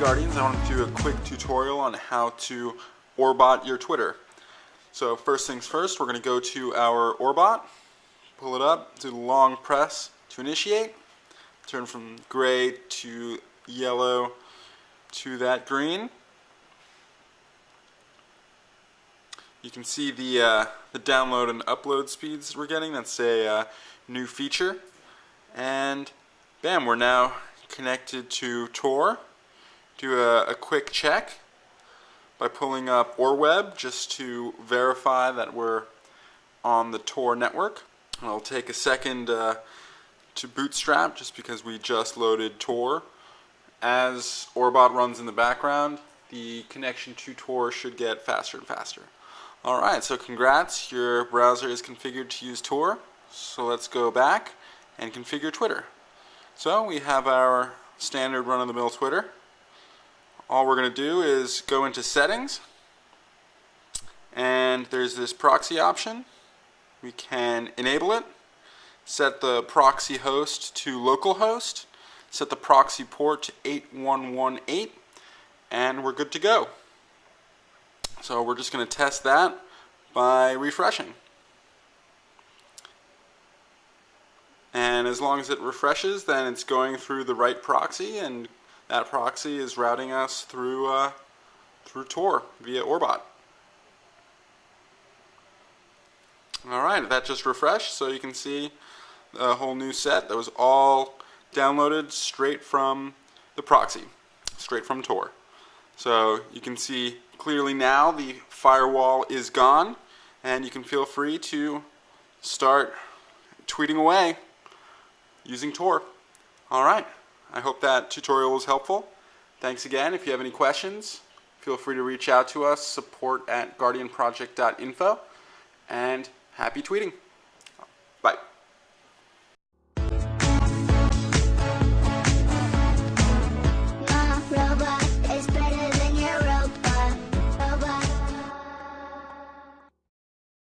Guardians, I want to do a quick tutorial on how to Orbot your Twitter. So first things first, we're going to go to our Orbot, pull it up, do the long press to initiate, turn from gray to yellow to that green. You can see the, uh, the download and upload speeds we're getting. That's a uh, new feature. And bam, we're now connected to Tor. Do a, a quick check by pulling up OrWeb just to verify that we're on the Tor network. I'll take a second uh, to bootstrap just because we just loaded Tor. As Orbot runs in the background, the connection to Tor should get faster and faster. Alright, so congrats, your browser is configured to use Tor. So let's go back and configure Twitter. So we have our standard run-of-the-mill Twitter. All we're going to do is go into settings and there's this proxy option. We can enable it, set the proxy host to localhost, set the proxy port to 8118 and we're good to go. So we're just going to test that by refreshing. And as long as it refreshes, then it's going through the right proxy, and that proxy is routing us through, uh, through Tor via Orbot. Alright, that just refreshed, so you can see a whole new set that was all downloaded straight from the proxy, straight from Tor. So you can see clearly now the firewall is gone, and you can feel free to start tweeting away using Tor. Alright, I hope that tutorial was helpful. Thanks again. If you have any questions, feel free to reach out to us, support at guardianproject.info, and happy tweeting. Bye.